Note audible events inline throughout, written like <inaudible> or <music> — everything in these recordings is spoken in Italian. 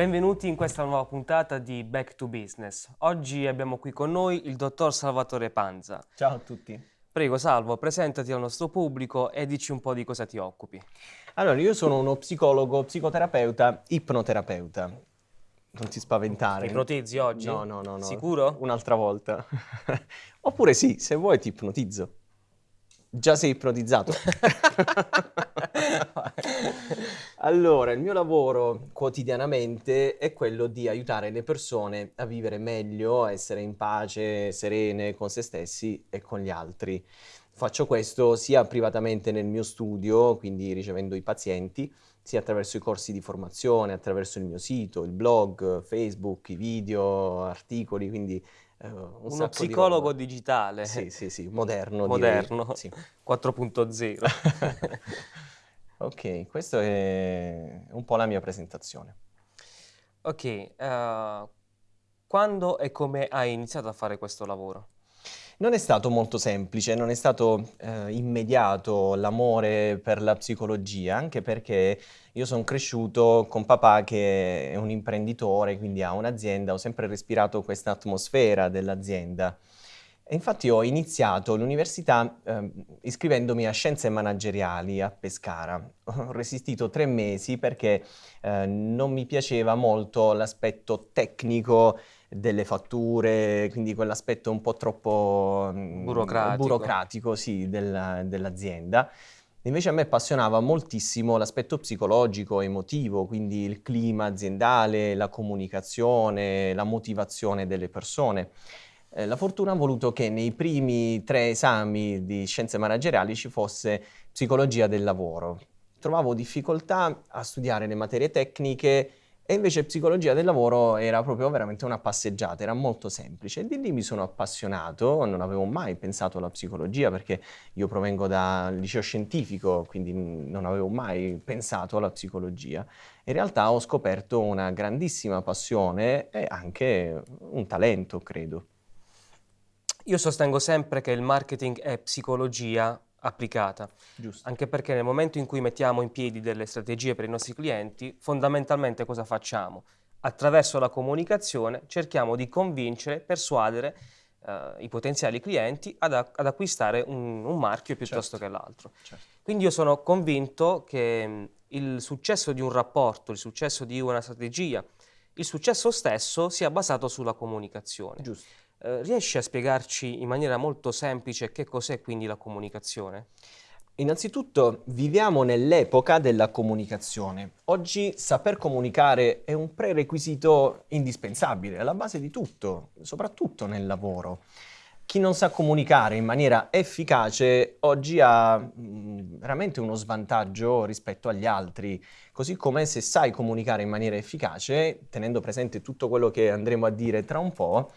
Benvenuti in questa nuova puntata di Back to Business. Oggi abbiamo qui con noi il dottor Salvatore Panza. Ciao a tutti. Prego Salvo, presentati al nostro pubblico e dici un po' di cosa ti occupi. Allora, io sono uno psicologo, psicoterapeuta, ipnoterapeuta. Non ti spaventare. Ti ipnotizzi oggi? No, no, no, no. Sicuro? Un'altra volta. <laughs> Oppure sì, se vuoi ti ipnotizzo. Già sei ipnotizzato. <laughs> allora, il mio lavoro quotidianamente è quello di aiutare le persone a vivere meglio, a essere in pace, serene con se stessi e con gli altri. Faccio questo sia privatamente nel mio studio, quindi ricevendo i pazienti, sia attraverso i corsi di formazione, attraverso il mio sito, il blog, Facebook, i video, articoli, quindi un Uno psicologo di digitale. Sì, sì, sì, moderno. Moderno, sì. <laughs> 4.0. <laughs> ok, questa è un po' la mia presentazione. Ok, uh, quando e come hai iniziato a fare questo lavoro? Non è stato molto semplice, non è stato eh, immediato l'amore per la psicologia, anche perché io sono cresciuto con papà che è un imprenditore, quindi ha un'azienda, ho sempre respirato questa atmosfera dell'azienda. E infatti ho iniziato l'università eh, iscrivendomi a scienze manageriali a Pescara. Ho resistito tre mesi perché eh, non mi piaceva molto l'aspetto tecnico delle fatture, quindi quell'aspetto un po' troppo mm, burocratico, burocratico sì, della, dell'azienda. Invece a me appassionava moltissimo l'aspetto psicologico, emotivo, quindi il clima aziendale, la comunicazione, la motivazione delle persone. Eh, la fortuna ha voluto che nei primi tre esami di scienze manageriali ci fosse psicologia del lavoro. Trovavo difficoltà a studiare le materie tecniche e invece psicologia del lavoro era proprio veramente una passeggiata, era molto semplice. Di lì mi sono appassionato, non avevo mai pensato alla psicologia perché io provengo dal liceo scientifico, quindi non avevo mai pensato alla psicologia. In realtà ho scoperto una grandissima passione e anche un talento, credo. Io sostengo sempre che il marketing è psicologia applicata. Giusto. Anche perché nel momento in cui mettiamo in piedi delle strategie per i nostri clienti, fondamentalmente cosa facciamo? Attraverso la comunicazione cerchiamo di convincere, persuadere eh, i potenziali clienti ad, ad acquistare un, un, marchio piuttosto certo. che l'altro. Certo. Quindi io sono convinto che mh, il successo di un rapporto, il successo di una strategia, il successo stesso sia basato sulla comunicazione. Giusto. Eh, riesci a spiegarci in maniera molto semplice che cos'è quindi la comunicazione? Innanzitutto viviamo nell'epoca della comunicazione. Oggi saper comunicare è un prerequisito indispensabile, alla base di tutto, soprattutto nel lavoro. Chi non sa comunicare in maniera efficace oggi ha mm, veramente uno svantaggio rispetto agli altri, così come se sai comunicare in maniera efficace, tenendo presente tutto quello che andremo a dire tra un po',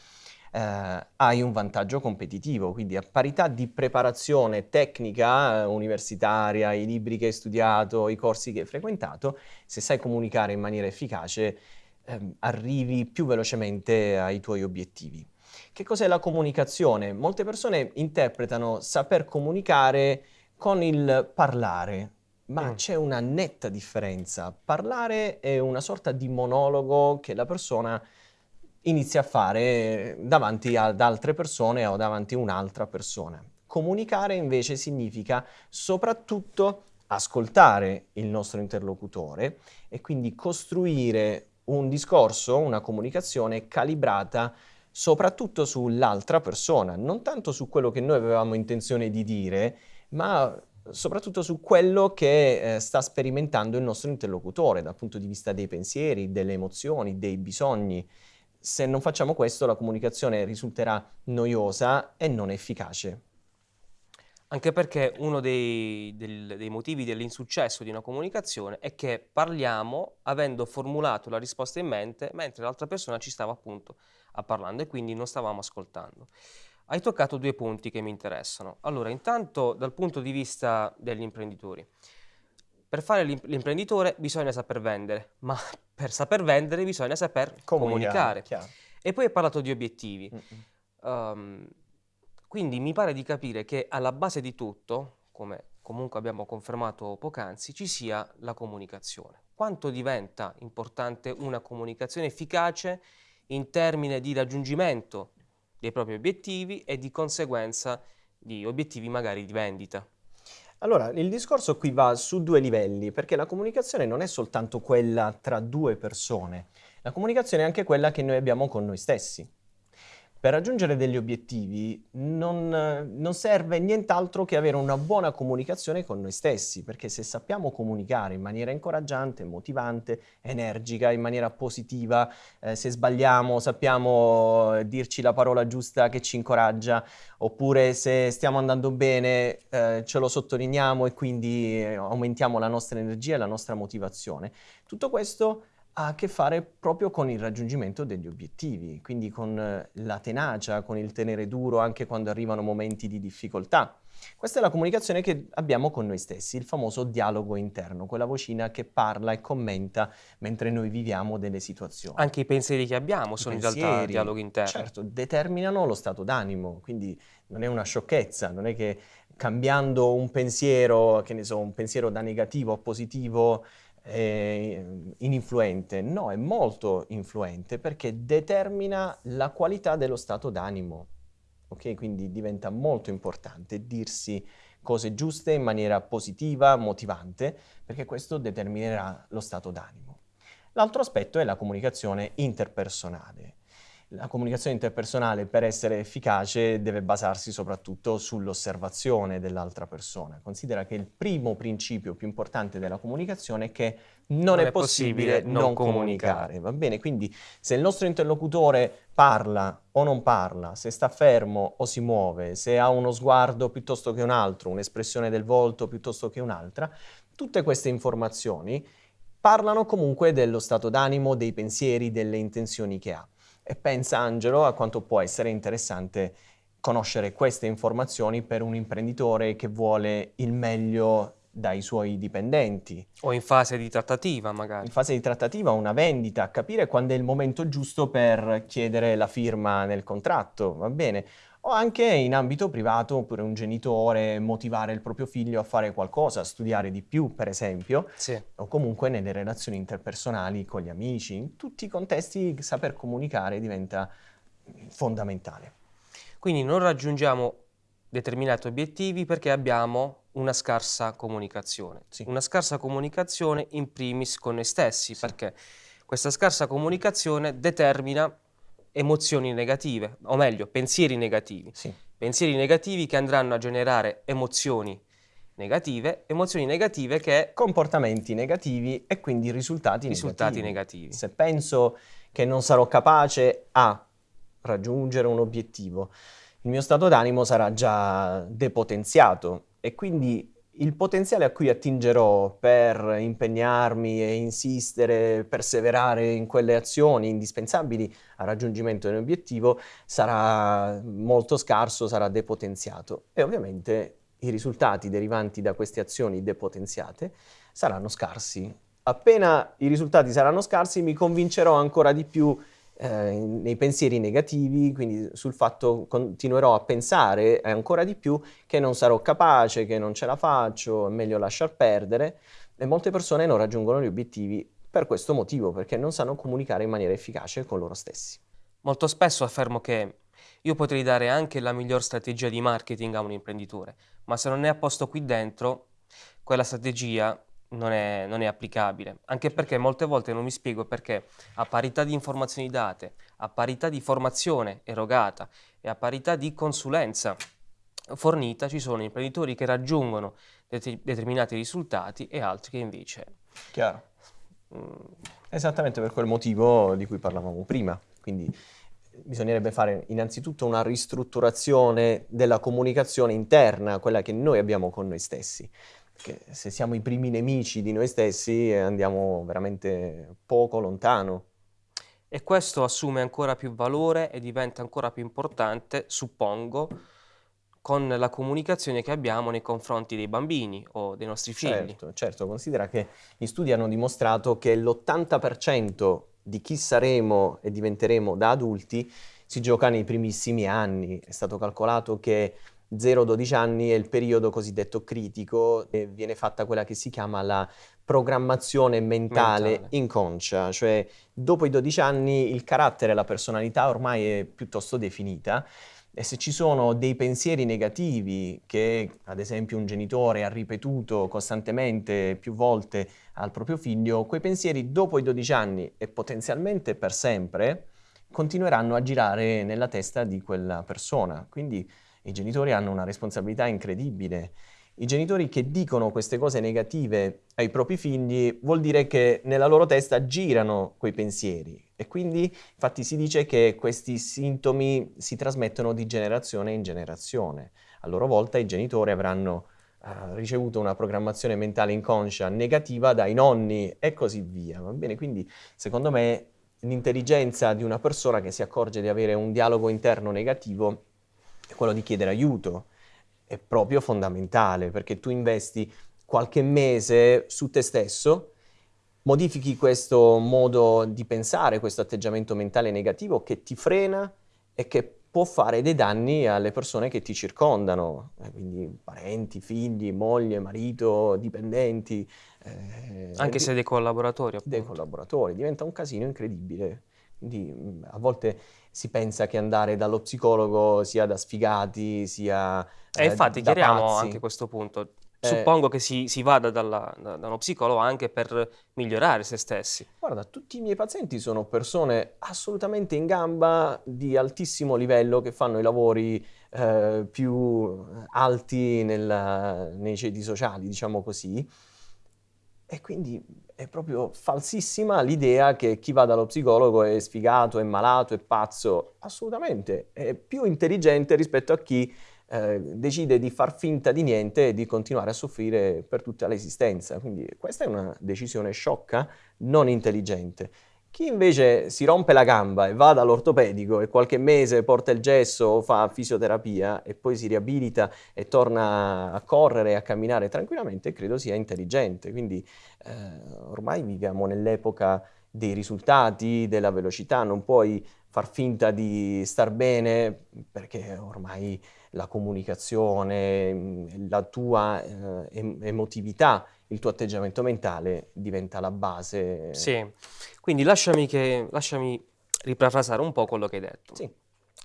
eh, hai un vantaggio competitivo, quindi a parità di preparazione tecnica eh, universitaria, i libri che hai studiato, i corsi che hai frequentato, se sai comunicare in maniera efficace eh, arrivi più velocemente ai tuoi obiettivi. Che cos'è la comunicazione? Molte persone interpretano saper comunicare con il parlare, ma mm. c'è una netta differenza. Parlare è una sorta di monologo che la persona inizi a fare davanti ad altre persone o davanti a un'altra persona. Comunicare invece significa soprattutto ascoltare il nostro interlocutore e quindi costruire un discorso, una comunicazione calibrata soprattutto sull'altra persona, non tanto su quello che noi avevamo intenzione di dire, ma soprattutto su quello che eh, sta sperimentando il nostro interlocutore dal punto di vista dei pensieri, delle emozioni, dei bisogni se non facciamo questo la comunicazione risulterà noiosa e non efficace. Anche perché uno dei, del, dei motivi dell'insuccesso di una comunicazione è che parliamo avendo formulato la risposta in mente mentre l'altra persona ci stava appunto parlando e quindi non stavamo ascoltando. Hai toccato due punti che mi interessano. Allora, intanto dal punto di vista degli imprenditori. Per fare l'imprenditore bisogna saper vendere, ma <laughs> per saper vendere bisogna saper comunicare. comunicare. E poi hai parlato di obiettivi. Um, quindi mi pare di capire che alla base di tutto, come comunque abbiamo confermato poc'anzi, ci sia la comunicazione. Quanto diventa importante una comunicazione efficace in termini di raggiungimento dei propri obiettivi e di conseguenza di obiettivi magari di vendita? Allora, il discorso qui va su due livelli, perché la comunicazione non è soltanto quella tra due persone, la comunicazione è anche quella che noi abbiamo con noi stessi. Per raggiungere degli obiettivi non, non, serve nient'altro che avere una buona comunicazione con noi stessi, perché se sappiamo comunicare in maniera incoraggiante, motivante, energica, in maniera positiva, eh, se sbagliamo sappiamo dirci la parola giusta che ci incoraggia, oppure se stiamo andando bene eh, ce lo sottolineiamo e quindi eh, aumentiamo la nostra energia e la nostra motivazione. Tutto questo ha a che fare proprio con il raggiungimento degli obiettivi, quindi con eh, la tenacia, con il tenere duro anche quando arrivano momenti di difficoltà. Questa è la comunicazione che abbiamo con noi stessi, il famoso dialogo interno, quella vocina che parla e commenta mentre noi viviamo delle situazioni. Anche i pensieri che abbiamo sono pensieri, in realtà dialogo interno. Certo, determinano lo stato d'animo, quindi non è una sciocchezza, non è che cambiando un pensiero, che ne so, un pensiero da negativo a positivo eh, ininfluente, no, è molto influente perché determina la qualità dello stato d'animo. Ok, quindi diventa molto importante dirsi cose giuste in maniera positiva, motivante, perché questo determinerà lo stato d'animo. L'altro aspetto è la comunicazione interpersonale. La comunicazione interpersonale per essere efficace deve basarsi soprattutto sull'osservazione dell'altra persona. Considera che il primo principio più importante della comunicazione è che non, non è, è, possibile, possibile non, comunicare. comunicare. Va bene? Quindi se il nostro interlocutore parla o non parla, se sta fermo o si muove, se ha uno sguardo piuttosto che un altro, un'espressione del volto piuttosto che un'altra, tutte queste informazioni parlano comunque dello stato d'animo, dei pensieri, delle intenzioni che ha. E pensa Angelo a quanto può essere interessante conoscere queste informazioni per un imprenditore che vuole il meglio dai suoi dipendenti. O in fase di trattativa magari. In fase di trattativa, una vendita, capire quando è il momento giusto per chiedere la firma nel contratto, va bene? O anche in ambito privato, oppure un genitore motivare il proprio figlio a fare qualcosa, a studiare di più, per esempio, sì. o comunque nelle relazioni interpersonali con gli amici. In tutti i contesti saper comunicare diventa fondamentale. Quindi non raggiungiamo determinati obiettivi perché abbiamo una scarsa comunicazione. Sì. Una scarsa comunicazione in primis con noi stessi, sì. perché questa scarsa comunicazione determina emozioni negative, o meglio, pensieri negativi. Sì. Pensieri negativi che andranno a generare emozioni negative, emozioni negative che... Comportamenti negativi e quindi risultati, risultati negativi. negativi. Se penso che non sarò capace a raggiungere un obiettivo, il mio stato d'animo sarà già depotenziato e quindi il potenziale a cui attingerò per impegnarmi e insistere, perseverare in quelle azioni indispensabili al raggiungimento dell'obiettivo sarà molto scarso, sarà depotenziato e ovviamente i risultati derivanti da queste azioni depotenziate saranno scarsi. Appena i risultati saranno scarsi mi convincerò ancora di più eh, nei pensieri negativi, quindi sul fatto continuerò a pensare ancora di più che non sarò capace, che non ce la faccio, è meglio lasciar perdere e molte persone non raggiungono gli obiettivi per questo motivo, perché non sanno comunicare in maniera efficace con loro stessi. Molto spesso affermo che io potrei dare anche la miglior strategia di marketing a un imprenditore, ma se non è a posto qui dentro, quella strategia non è, non è, applicabile, anche perché molte volte non mi spiego perché a parità di informazioni date, a parità di formazione erogata e a parità di consulenza fornita ci sono imprenditori che raggiungono det determinati risultati e altri che invece... Chiaro. Mm. Esattamente per quel motivo di cui parlavamo prima, quindi bisognerebbe fare innanzitutto una ristrutturazione della comunicazione interna, quella che noi abbiamo con noi stessi che se siamo i primi nemici di noi stessi andiamo veramente poco lontano. E questo assume ancora più valore e diventa ancora più importante, suppongo, con la comunicazione che abbiamo nei confronti dei bambini o dei nostri figli. Certo, certo. considera che gli studi hanno dimostrato che l'80% di chi saremo e diventeremo da adulti si gioca nei primissimi anni. È stato calcolato che 0-12 anni è il periodo cosiddetto critico e viene fatta quella che si chiama la programmazione mentale, mentale, inconscia, cioè dopo i 12 anni il carattere, la personalità ormai è piuttosto definita e se ci sono dei pensieri negativi che ad esempio un genitore ha ripetuto costantemente più volte al proprio figlio, quei pensieri dopo i 12 anni e potenzialmente per sempre continueranno a girare nella testa di quella persona. Quindi i genitori hanno una responsabilità incredibile. I genitori che dicono queste cose negative ai propri figli vuol dire che nella loro testa girano quei pensieri e quindi infatti si dice che questi sintomi si trasmettono di generazione in generazione. A loro volta i genitori avranno uh, ricevuto una programmazione mentale inconscia negativa dai nonni e così via. Va bene? Quindi secondo me l'intelligenza di una persona che si accorge di avere un dialogo interno negativo quello di chiedere aiuto è proprio fondamentale perché tu investi qualche mese su te stesso, modifichi questo modo di pensare, questo atteggiamento mentale negativo che ti frena e che può fare dei danni alle persone che ti circondano, eh, quindi parenti, figli, moglie, marito, dipendenti. Eh, Anche se dei collaboratori. Appunto. Dei collaboratori, diventa un casino incredibile. Quindi mm, a volte si pensa che andare dallo psicologo sia da sfigati, sia E eh, infatti da chiariamo anche questo punto. Eh, Suppongo che si, si vada dalla, da, da uno psicologo anche per migliorare se stessi. Guarda, tutti i miei pazienti sono persone assolutamente in gamba di altissimo livello che fanno i lavori eh, più alti nella, nei ceti sociali, diciamo così. E quindi è proprio falsissima l'idea che chi va dallo psicologo è sfigato, è malato, è pazzo. Assolutamente, è più intelligente rispetto a chi eh, decide di far finta di niente e di continuare a soffrire per tutta l'esistenza. Quindi questa è una decisione sciocca, non intelligente. Chi invece si rompe la gamba e va dall'ortopedico e qualche mese porta il gesso o fa fisioterapia e poi si riabilita e torna a correre e a camminare tranquillamente, credo sia intelligente. Quindi eh, ormai viviamo nell'epoca dei risultati, della velocità, non puoi far finta di star bene perché ormai la comunicazione, la tua eh, emotività, il tuo atteggiamento mentale diventa la base. Sì. Quindi lasciami, che, lasciami riparafrasare un po' quello che hai detto. Sì.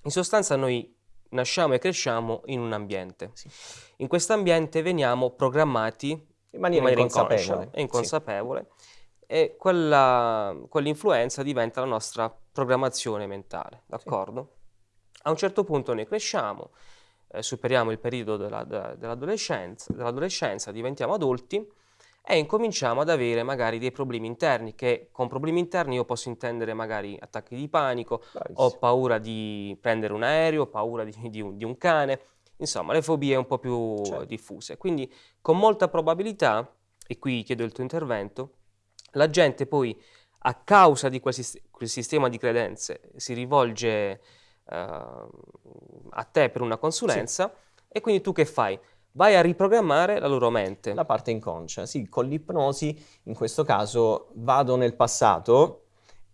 In sostanza noi nasciamo e cresciamo in un ambiente. Sì. In questo ambiente veniamo programmati in maniera, in maniera inconsapevole. e inconsapevole sì. e quella, quell'influenza diventa la nostra programmazione mentale, d'accordo? Sì. A un certo punto noi cresciamo, eh, superiamo il periodo della, della, dell'adolescenza, dell'adolescenza, diventiamo adulti e incominciamo ad avere magari dei problemi interni che con problemi interni io posso intendere magari attacchi di panico, Bravissimo. ho paura di prendere un aereo, ho paura di, di, un, di, un, cane, insomma le fobie un po' più certo. diffuse. Quindi con molta probabilità, e qui chiedo il tuo intervento, la gente poi a causa di quel, quel sistema di credenze si rivolge uh, a te per una consulenza sì. e quindi tu che fai? Vai a riprogrammare la loro mente. La parte inconscia, sì, con l'ipnosi in questo caso vado nel passato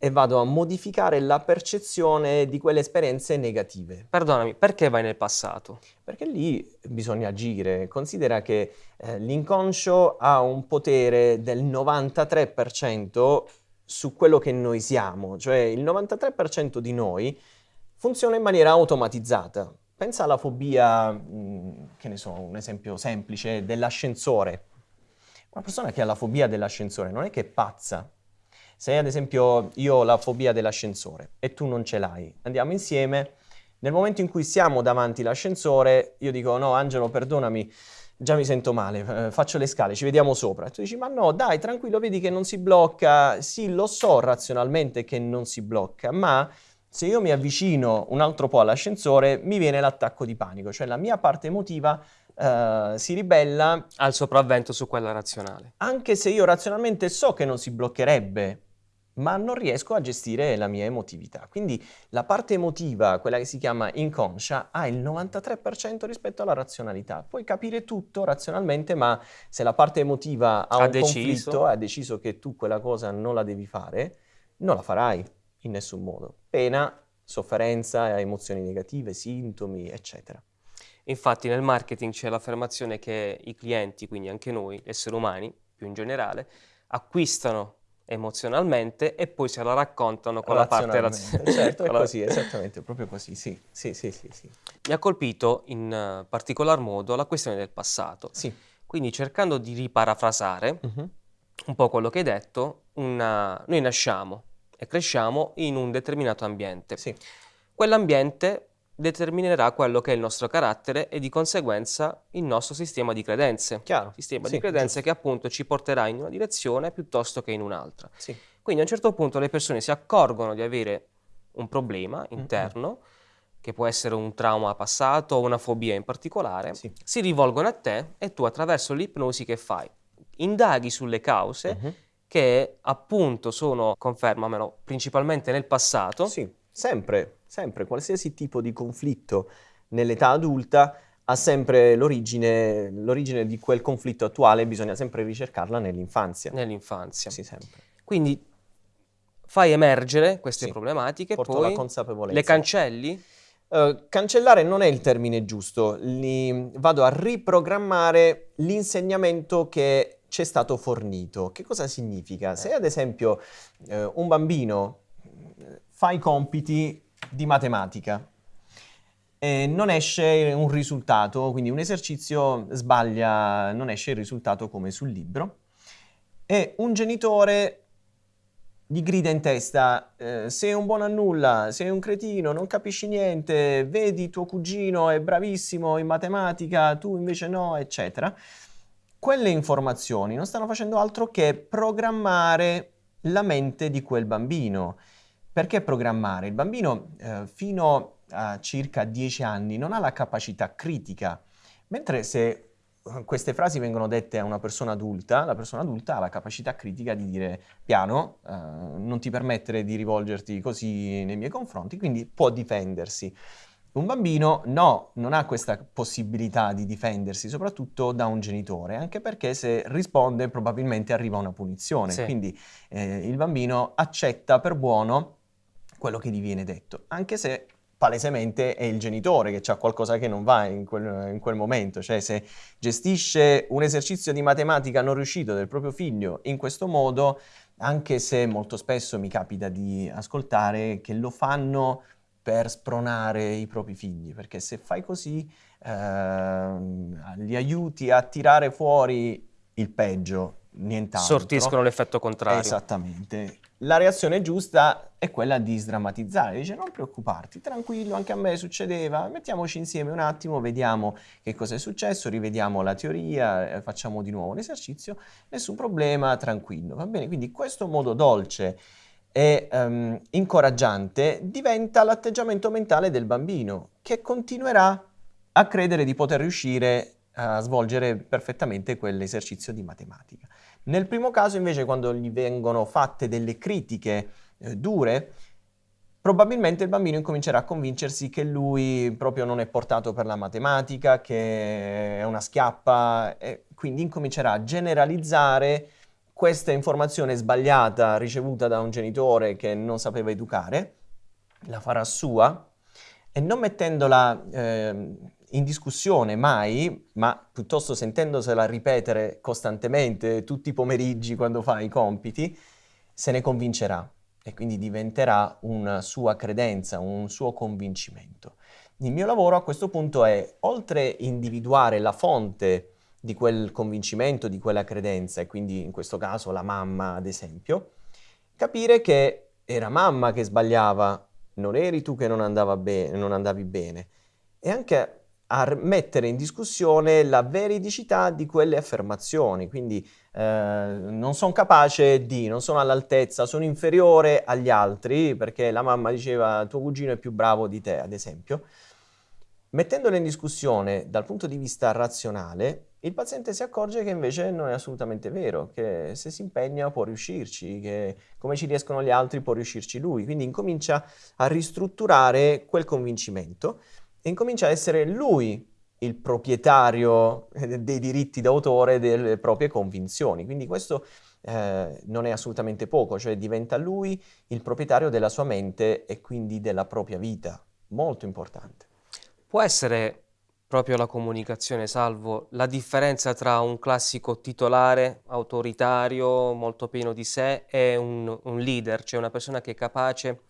e vado a modificare la percezione di quelle esperienze negative. Perdonami, perché vai nel passato? Perché lì bisogna agire. Considera che eh, l'inconscio ha un potere del 93% su quello che noi siamo, cioè il 93% di noi funziona in maniera automatizzata. Pensa alla fobia, mm, che ne so, un esempio semplice, dell'ascensore. Una persona che ha la fobia dell'ascensore non è che è pazza. Se ad esempio io ho la fobia dell'ascensore e tu non ce l'hai, andiamo insieme, nel momento in cui siamo davanti all'ascensore, io dico no Angelo perdonami, già mi sento male, eh, faccio le scale, ci vediamo sopra. E tu dici ma no dai tranquillo, vedi che non si blocca, sì lo so razionalmente che non si blocca, ma se io mi avvicino un altro po' all'ascensore, mi viene l'attacco di panico, cioè la mia parte emotiva uh, si ribella al sopravvento su quella razionale. Anche se io razionalmente so che non si bloccherebbe, ma non riesco a gestire la mia emotività. Quindi la parte emotiva, quella che si chiama inconscia, ha il 93% rispetto alla razionalità. Puoi capire tutto razionalmente, ma se la parte emotiva ha, ha un deciso. conflitto, ha deciso che tu quella cosa non la devi fare, non la farai in nessun modo. Pena, sofferenza, emozioni negative, sintomi, eccetera. Infatti nel marketing c'è l'affermazione che i clienti, quindi anche noi, esseri umani più in generale, acquistano emozionalmente e poi se la raccontano con la parte razionale. <laughs> Certo, è così, esattamente, proprio così, sì. Sì, sì, sì, sì. Mi ha colpito in uh, particolar modo la questione del passato. Sì. Quindi cercando di riparafrasare uh-huh. un po' quello che hai detto, una... noi nasciamo e cresciamo in un determinato ambiente. Sì. Quell'ambiente determinerà quello che è il nostro carattere e di conseguenza il nostro sistema di credenze. Chiaro. Sistema sì, di credenze giusto. che appunto ci porterà in una direzione piuttosto che in un'altra. Sì. Quindi a un certo punto le persone si accorgono di avere un problema interno, mm-hmm. che può essere un trauma passato o una fobia in particolare, sì. si rivolgono a te e tu attraverso l'ipnosi che fai? Indaghi sulle cause mm-hmm. Che appunto sono, confermamelo, principalmente nel passato. Sì, sempre sempre, qualsiasi tipo di conflitto nell'età adulta ha sempre l'origine, l'origine di quel conflitto attuale, bisogna sempre ricercarla nell'infanzia. Nell'infanzia. Sì, sempre. Quindi fai emergere queste sì, problematiche, porto poi la consapevolezza. le cancelli? Uh, cancellare non è il termine giusto, Li, vado a riprogrammare l'insegnamento che ci è stato fornito. Che cosa significa? Se ad esempio uh, un bambino fa i compiti di matematica. E non esce un risultato, quindi un esercizio sbaglia, non esce il risultato come sul libro. E un genitore gli grida in testa, eh, sei un buono a nulla, sei un cretino, non capisci niente, vedi tuo cugino è bravissimo in matematica, tu invece no, eccetera. Quelle informazioni non stanno facendo altro che programmare la mente di quel bambino perché programmare? Il bambino eh, fino a circa 10 anni non ha la capacità critica, mentre se eh, queste frasi vengono dette a una persona adulta, la persona adulta ha la capacità critica di dire piano, eh, non ti permettere di rivolgerti così nei miei confronti, quindi può difendersi. Un bambino no, non ha questa possibilità di difendersi, soprattutto da un genitore, anche perché se risponde probabilmente arriva una punizione. Sì. Quindi eh, il bambino accetta per buono quello che gli viene detto, anche se palesemente è il genitore che ha qualcosa che non va in quel, in quel, momento, cioè se gestisce un esercizio di matematica non riuscito del proprio figlio in questo modo, anche se molto spesso mi capita di ascoltare che lo fanno per spronare i propri figli, perché se fai così eh, li aiuti a tirare fuori il peggio, nient'altro. Sortiscono l'effetto contrario. Esattamente la reazione giusta è quella di sdrammatizzare, dice non preoccuparti, tranquillo, anche a me succedeva, mettiamoci insieme un attimo, vediamo che cosa è successo, rivediamo la teoria, eh, facciamo di nuovo un esercizio, nessun problema, tranquillo, va bene? Quindi questo modo dolce e um, incoraggiante diventa l'atteggiamento mentale del bambino che continuerà a credere di poter riuscire a svolgere perfettamente quell'esercizio di matematica. Nel primo caso invece quando gli vengono fatte delle critiche eh, dure, probabilmente il bambino incomincerà a convincersi che lui proprio non è portato per la matematica, che è una schiappa e quindi incomincerà a generalizzare questa informazione sbagliata ricevuta da un genitore che non sapeva educare, la farà sua e non mettendola eh, in discussione mai, ma piuttosto sentendosela ripetere costantemente tutti i pomeriggi quando fa i compiti, se ne convincerà e quindi diventerà una sua credenza, un suo convincimento. Il mio lavoro a questo punto è, oltre individuare la fonte di quel convincimento, di quella credenza, e quindi in questo caso la mamma ad esempio, capire che era mamma che sbagliava, non eri tu che non, be- non andavi bene, e anche a mettere in discussione la veridicità di quelle affermazioni. Quindi eh, non sono capace di, non sono all'altezza, sono inferiore agli altri perché la mamma diceva tuo cugino è più bravo di te, ad esempio. Mettendole in discussione dal punto di vista razionale, il paziente si accorge che invece non è assolutamente vero, che se si impegna può riuscirci, che come ci riescono gli altri può riuscirci lui. Quindi incomincia a ristrutturare quel convincimento e incomincia a essere lui il proprietario eh, dei diritti d'autore delle proprie convinzioni. Quindi questo eh, non è assolutamente poco, cioè diventa lui il proprietario della sua mente e quindi della propria vita. Molto importante. Può essere proprio la comunicazione, Salvo. La differenza tra un classico titolare autoritario, molto pieno di sé, e un, un leader, cioè una persona che è capace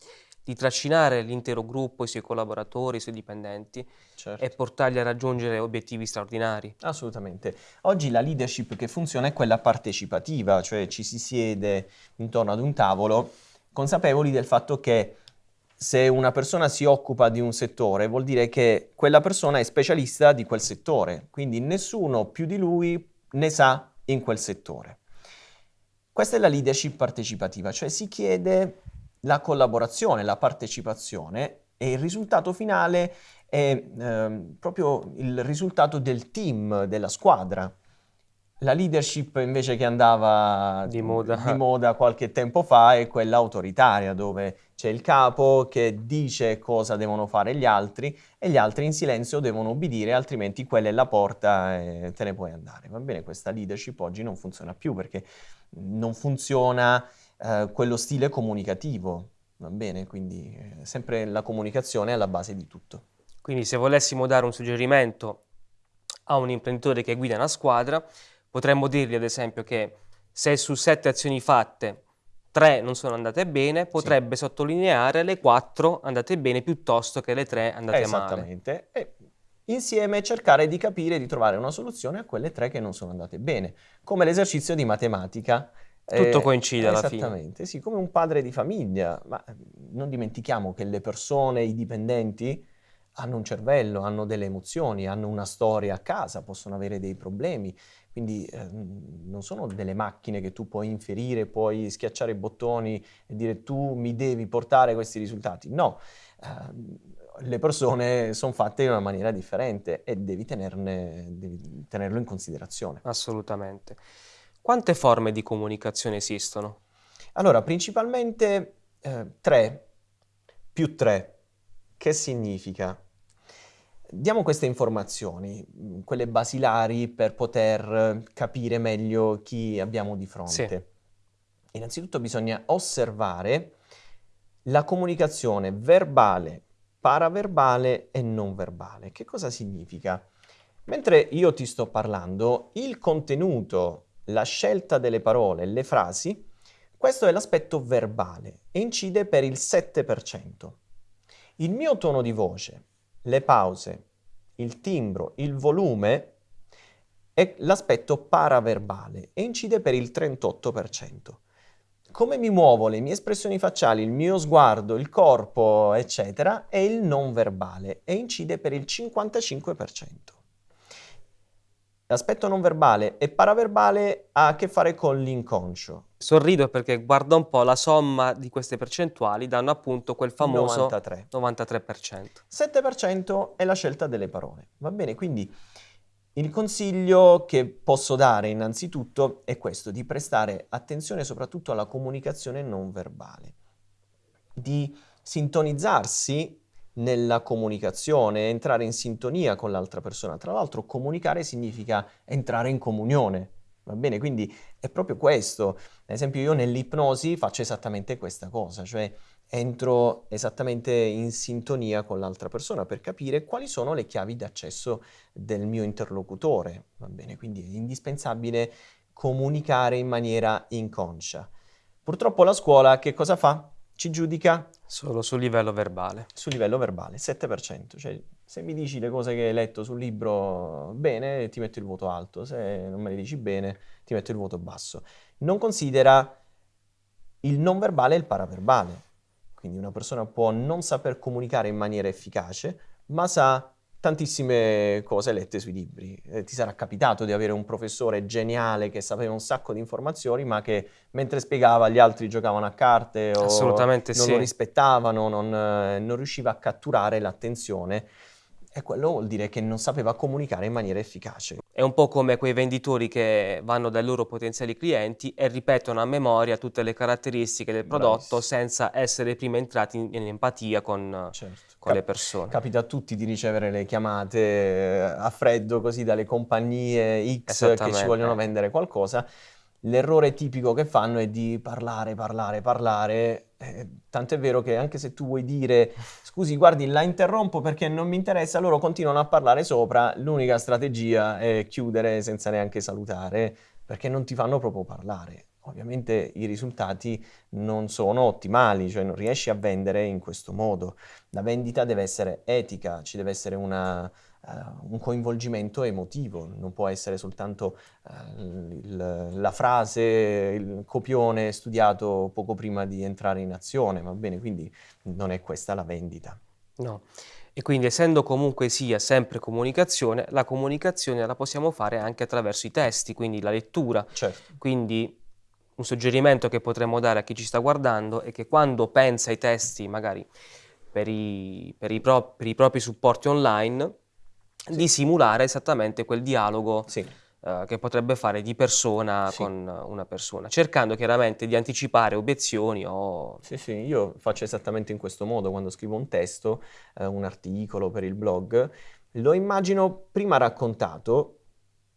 di trascinare l'intero gruppo, i suoi collaboratori, i suoi dipendenti certo. e portarli a raggiungere obiettivi straordinari. Assolutamente. Oggi la leadership che funziona è quella partecipativa, cioè ci si siede intorno ad un tavolo consapevoli del fatto che se una persona si occupa di un settore vuol dire che quella persona è specialista di quel settore, quindi nessuno più di lui ne sa in quel settore. Questa è la leadership partecipativa, cioè si chiede la collaborazione, la partecipazione e il risultato finale è eh, proprio il risultato del team, della squadra. La leadership invece che andava di moda. di moda qualche tempo fa è quella autoritaria, dove c'è il capo che dice cosa devono fare gli altri e gli altri in silenzio devono obbedire, altrimenti quella è la porta e te ne puoi andare. Va bene, questa leadership oggi non funziona più perché non funziona eh, quello stile comunicativo, va bene? Quindi eh, sempre la comunicazione è alla base di tutto. Quindi se volessimo dare un suggerimento a un imprenditore che guida una squadra, potremmo dirgli ad esempio che se su sette azioni fatte tre non sono andate bene, potrebbe sì. sottolineare le quattro andate bene piuttosto che le tre andate Esattamente. male. Esattamente. Insieme cercare di capire e di trovare una soluzione a quelle tre che non sono andate bene, come l'esercizio di matematica tutto eh, coincide alla fine. Esattamente, sì, come un padre di famiglia, ma non dimentichiamo che le persone, i dipendenti, hanno un cervello, hanno delle emozioni, hanno una storia a casa, possono avere dei problemi, quindi eh, non sono delle macchine che tu puoi inferire, puoi schiacciare i bottoni e dire tu mi devi portare questi risultati. No, eh, le persone sono fatte in una maniera differente e devi, tenerne, devi tenerlo in considerazione. Assolutamente. Quante forme di comunicazione esistono? Allora, principalmente eh, tre, più tre. Che significa? Diamo queste informazioni, mm, quelle basilari per poter capire meglio chi abbiamo di fronte. Sì. Innanzitutto bisogna osservare la comunicazione verbale, paraverbale e non verbale. Che cosa significa? Mentre io ti sto parlando, il contenuto la scelta delle parole, le frasi, questo è l'aspetto verbale e incide per il 7%. Il mio tono di voce, le pause, il timbro, il volume è l'aspetto paraverbale e incide per il 38%. Come mi muovo, le mie espressioni facciali, il mio sguardo, il corpo, eccetera, è il non verbale e incide per il 55%. L'aspetto non verbale e paraverbale ha a che fare con l'inconscio. Sorrido perché guarda un po' la somma di queste percentuali danno appunto quel famoso 93. 93%. 7% è la scelta delle parole. Va bene, quindi il consiglio che posso dare innanzitutto è questo, di prestare attenzione soprattutto alla comunicazione non verbale, di sintonizzarsi nella comunicazione, entrare in sintonia con l'altra persona. Tra l'altro comunicare significa entrare in comunione, va bene? Quindi è proprio questo. Ad esempio io nell'ipnosi faccio esattamente questa cosa, cioè entro esattamente in sintonia con l'altra persona per capire quali sono le chiavi d'accesso del mio interlocutore, va bene? Quindi è indispensabile comunicare in maniera inconscia. Purtroppo la scuola che cosa fa? Ci giudica Solo sul livello verbale. Sul livello verbale, 7%. Cioè, se mi dici le cose che hai letto sul libro bene, ti metto il voto alto. Se non me le dici bene, ti metto il voto basso. Non considera il non verbale e il paraverbale. Quindi una persona può non saper comunicare in maniera efficace, ma sa tantissime cose lette sui libri. Eh, ti sarà capitato di avere un professore geniale che sapeva un sacco di informazioni, ma che mentre spiegava gli altri giocavano a carte o non sì. lo rispettavano, non, eh, non riusciva a catturare l'attenzione e quello vuol dire che non sapeva comunicare in maniera efficace. È un po' come quei venditori che vanno dai loro potenziali clienti e ripetono a memoria tutte le caratteristiche del prodotto Bravissimo. senza essere prima entrati in, in empatia con, certo. con Cap- le persone. Capita a tutti di ricevere le chiamate eh, a freddo così dalle compagnie X che ci vogliono vendere qualcosa. L'errore tipico che fanno è di parlare, parlare, parlare Eh, tant'è vero che anche se tu vuoi dire scusi, guardi, la interrompo perché non mi interessa, loro continuano a parlare sopra, l'unica strategia è chiudere senza neanche salutare, perché non ti fanno proprio parlare. Ovviamente i risultati non sono ottimali, cioè non riesci a vendere in questo modo. La vendita deve essere etica, ci deve essere una, uh, un coinvolgimento emotivo, non può essere soltanto uh, il, la frase, il copione studiato poco prima di entrare in azione, va bene? Quindi non è questa la vendita. No. E quindi essendo comunque sia sempre comunicazione, la comunicazione la possiamo fare anche attraverso i testi, quindi la lettura. Certo. Quindi un suggerimento che potremmo dare a chi ci sta guardando è che quando pensa ai testi, magari per i, per i, pro, per i propri supporti online. Di simulare esattamente quel dialogo uh, che potrebbe fare di persona con una persona, cercando chiaramente di anticipare obiezioni o... Sì, sì, io faccio esattamente in questo modo quando scrivo un testo, uh, un articolo per il blog, lo immagino prima raccontato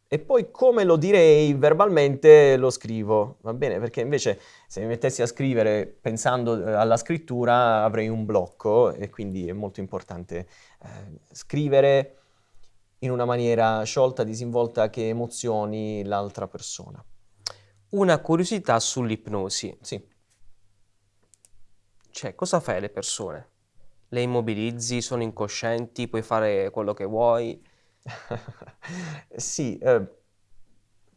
e poi come lo direi verbalmente lo scrivo, va bene? Perché invece se mi mettessi a scrivere pensando eh, alla scrittura avrei un blocco e quindi è molto importante eh, scrivere in una maniera sciolta, disinvolta che emozioni l'altra persona. Una curiosità sull'ipnosi. Sì. Cioè, cosa fai alle persone? Le immobilizzi, sono incoscienti, puoi fare quello che vuoi? <laughs> sì, eh,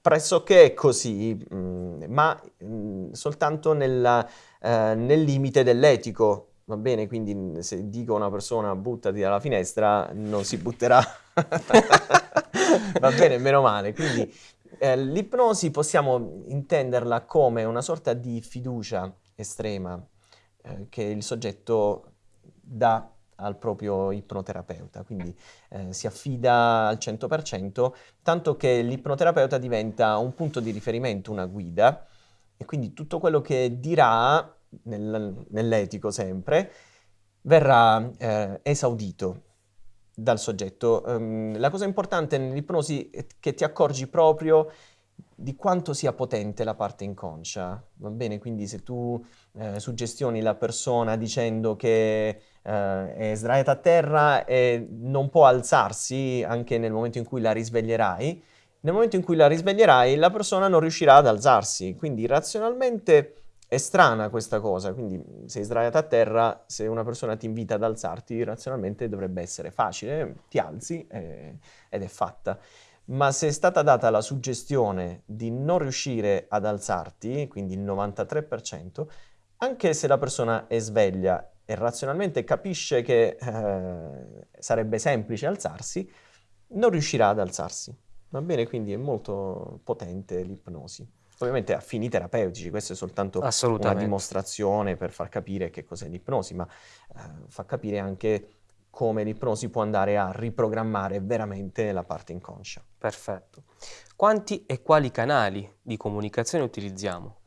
pressoché è così, mh, mm, ma mh, mm, soltanto nella, eh, nel limite dell'etico. Va bene, quindi se dico a una persona buttati dalla finestra, non si butterà. <laughs> Va bene, meno male. Quindi eh, l'ipnosi possiamo intenderla come una sorta di fiducia estrema eh, che il soggetto dà al proprio ipnoterapeuta, quindi eh, si affida al 100%, tanto che l'ipnoterapeuta diventa un punto di riferimento, una guida, e quindi tutto quello che dirà, nel, nell'etico sempre, verrà eh, esaudito dal soggetto. Um, la cosa importante nell'ipnosi è che ti accorgi proprio di quanto sia potente la parte inconscia, va bene? Quindi se tu eh, suggestioni la persona dicendo che eh, è sdraiata a terra e non può alzarsi anche nel momento in cui la risveglierai, nel momento in cui la risveglierai la persona non riuscirà ad alzarsi, quindi razionalmente è strana questa cosa, quindi sei sdraiata a terra, se una persona ti invita ad alzarti, razionalmente dovrebbe essere facile, ti alzi eh, ed è fatta ma se è stata data la suggestione di non riuscire ad alzarti, quindi il 93%, anche se la persona è sveglia e razionalmente capisce che eh, sarebbe semplice alzarsi, non riuscirà ad alzarsi. Va bene? Quindi è molto potente l'ipnosi. Ovviamente a fini terapeutici, questa è soltanto una dimostrazione per far capire che cos'è l'ipnosi, ma eh, fa capire anche come l'ipnosi può andare a riprogrammare veramente la parte inconscia. Perfetto. Quanti e quali canali di comunicazione utilizziamo?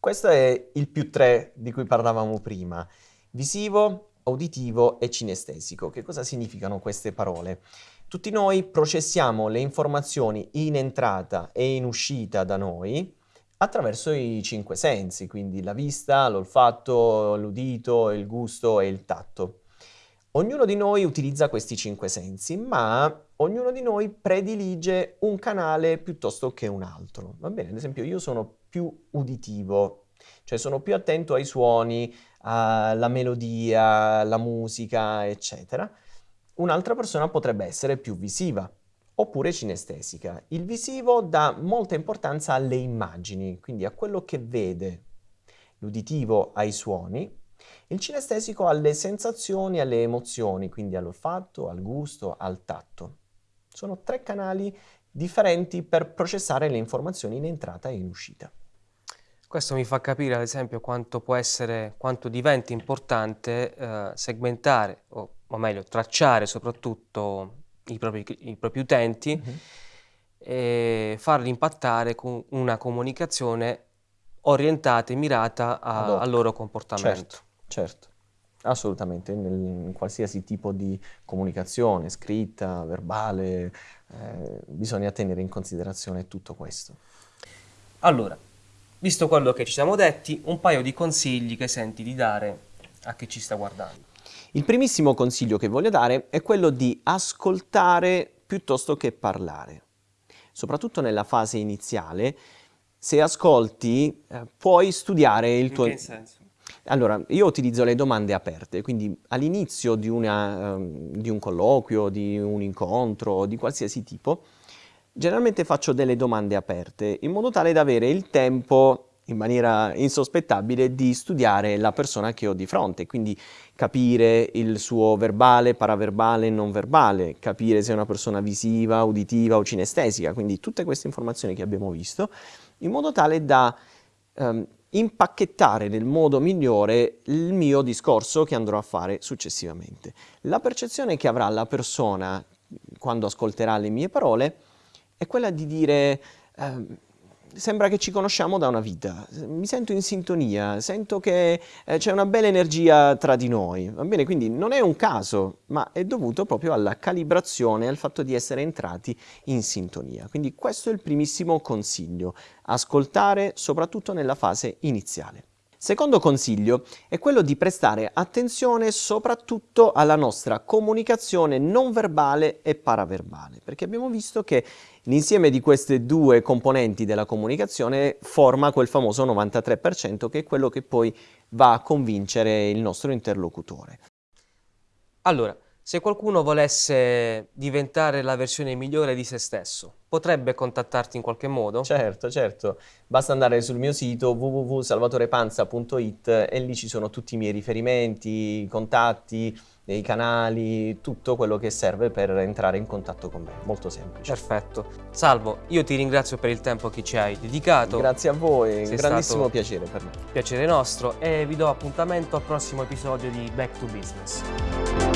Questo è il più tre di cui parlavamo prima. Visivo, uditivo e cinestesico. Che cosa significano queste parole? Tutti noi processiamo le informazioni in entrata e in uscita da noi attraverso i cinque sensi, quindi la vista, l'olfatto, l'udito, il gusto e il tatto. Ognuno di noi utilizza questi cinque sensi, ma ognuno di noi predilige un canale piuttosto che un altro. Va bene, ad esempio io sono più uditivo, cioè sono più attento ai suoni, alla melodia, alla musica, eccetera. Un'altra persona potrebbe essere più visiva oppure cinestesica. Il visivo dà molta importanza alle immagini, quindi a quello che vede. L'uditivo ai suoni il cinestesico ha le sensazioni, alle emozioni, quindi all'olfatto, al gusto, al tatto. Sono tre canali differenti per processare le informazioni in entrata e in uscita. Questo mi fa capire, ad esempio, quanto può essere, quanto diventa importante eh, segmentare, o, o, meglio, tracciare soprattutto i propri, i propri utenti mm-hmm. e farli impattare con una comunicazione orientata e mirata a, al loro comportamento. Certo. Certo, assolutamente, nel, in qualsiasi tipo di comunicazione, scritta, verbale, eh, bisogna tenere in considerazione tutto questo. Allora, visto quello che ci siamo detti, un paio di consigli che senti di dare a chi ci sta guardando. Il primissimo consiglio che voglio dare è quello di ascoltare piuttosto che parlare. Soprattutto nella fase iniziale, se ascolti eh, puoi studiare il In tuo... che senso? Allora, io utilizzo le domande aperte, quindi all'inizio di, una, ehm, di un colloquio, di un incontro, di qualsiasi tipo, generalmente faccio delle domande aperte in modo tale da avere il tempo in maniera insospettabile di studiare la persona che ho di fronte, quindi capire il suo verbale, paraverbale, non verbale, capire se è una persona visiva, uditiva o cinestesica, quindi tutte queste informazioni che abbiamo visto, in modo tale da ehm, impacchettare nel modo migliore il mio discorso che andrò a fare successivamente. La percezione che avrà la persona quando ascolterà le mie parole è quella di dire ehm, sembra che ci conosciamo da una vita, mi sento in sintonia, sento che eh, c'è una bella energia tra di noi, va bene? Quindi non è un caso, ma è dovuto proprio alla calibrazione, al fatto di essere entrati in sintonia. Quindi questo è il primissimo consiglio, ascoltare soprattutto nella fase iniziale. Secondo consiglio è quello di prestare attenzione soprattutto alla nostra comunicazione non verbale e paraverbale, perché abbiamo visto che l'insieme di queste due componenti della comunicazione forma quel famoso 93% che è quello che poi va a convincere il nostro interlocutore. Allora, se qualcuno volesse diventare la versione migliore di se stesso, potrebbe contattarti in qualche modo? Certo, certo, basta andare sul mio sito www.salvatorepanza.it e lì ci sono tutti i miei riferimenti, i contatti, i canali, tutto quello che serve per entrare in contatto con me, molto semplice. Perfetto. Salvo, io ti ringrazio per il tempo che ci hai dedicato. Grazie a voi, Sei grandissimo piacere per me. Piacere nostro e vi do appuntamento al prossimo episodio di Back to Business.